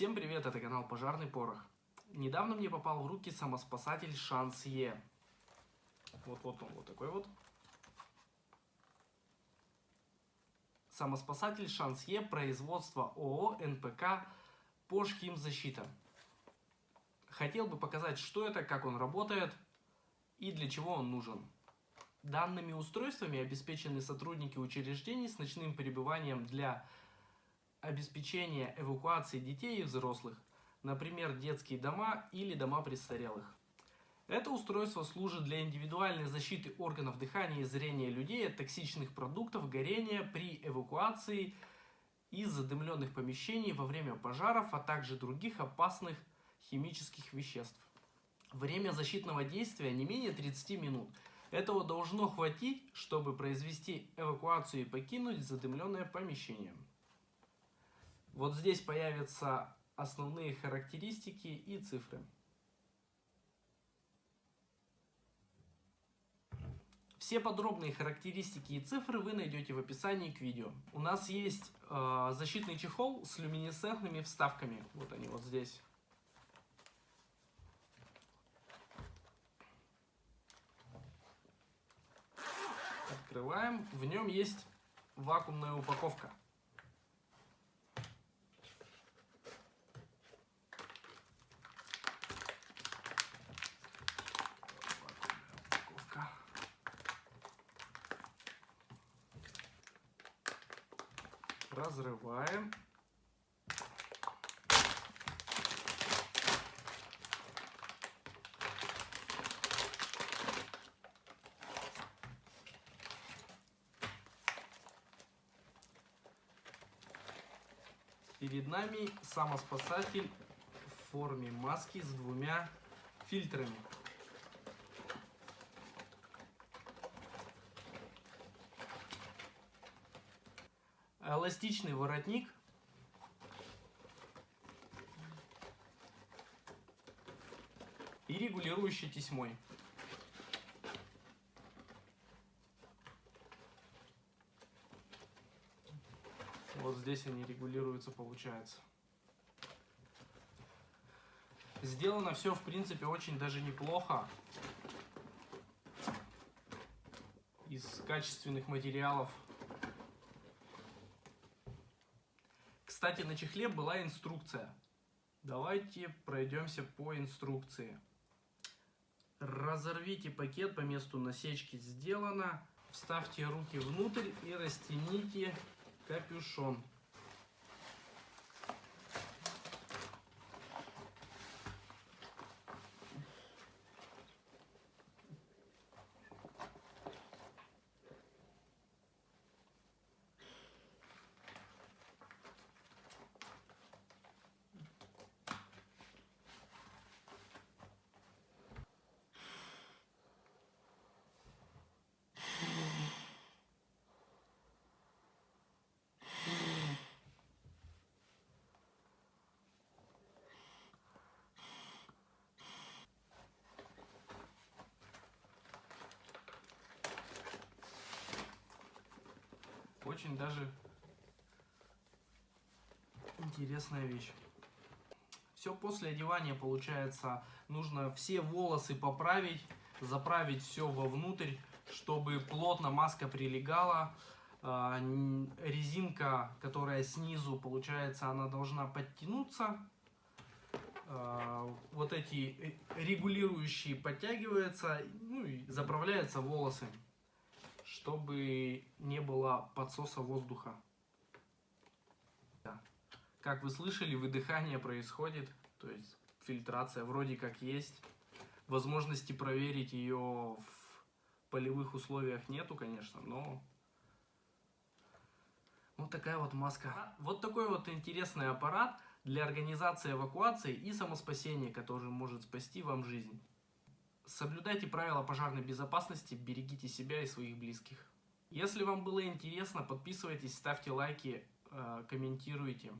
Всем привет, это канал Пожарный Порох. Недавно мне попал в руки самоспасатель Шансье. Вот-вот он вот такой вот. Самоспасатель Шансье производства ООО НПК Пошхимзащита. Хотел бы показать, что это, как он работает и для чего он нужен. Данными устройствами обеспечены сотрудники учреждений с ночным пребыванием для обеспечения эвакуации детей и взрослых, например, детские дома или дома престарелых. Это устройство служит для индивидуальной защиты органов дыхания и зрения людей от токсичных продуктов горения при эвакуации из задымленных помещений во время пожаров, а также других опасных химических веществ. Время защитного действия не менее 30 минут. Этого должно хватить, чтобы произвести эвакуацию и покинуть задымленное помещение. Вот здесь появятся основные характеристики и цифры. Все подробные характеристики и цифры вы найдете в описании к видео. У нас есть э, защитный чехол с люминесцентными вставками. Вот они вот здесь. Открываем. В нем есть вакуумная упаковка. Разрываем. Перед нами самоспасатель в форме маски с двумя фильтрами. Эластичный воротник. И регулирующий тесьмой. Вот здесь они регулируются, получается. Сделано все, в принципе, очень даже неплохо. Из качественных материалов. Кстати, на чехле была инструкция. Давайте пройдемся по инструкции. Разорвите пакет по месту насечки сделано. Вставьте руки внутрь и растяните капюшон. Очень даже интересная вещь. Все после одевания получается, нужно все волосы поправить, заправить все вовнутрь, чтобы плотно маска прилегала. А, резинка, которая снизу, получается, она должна подтянуться. А, вот эти регулирующие подтягиваются, ну и заправляются волосы чтобы не было подсоса воздуха. Как вы слышали, выдыхание происходит, то есть фильтрация вроде как есть. Возможности проверить ее в полевых условиях нету, конечно, но вот такая вот маска. Вот такой вот интересный аппарат для организации эвакуации и самоспасения, который может спасти вам жизнь. Соблюдайте правила пожарной безопасности, берегите себя и своих близких. Если вам было интересно, подписывайтесь, ставьте лайки, э, комментируйте.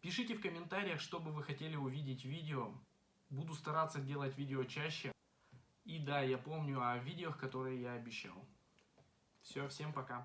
Пишите в комментариях, что бы вы хотели увидеть видео. Буду стараться делать видео чаще. И да, я помню о видео, которые я обещал. Все, всем пока.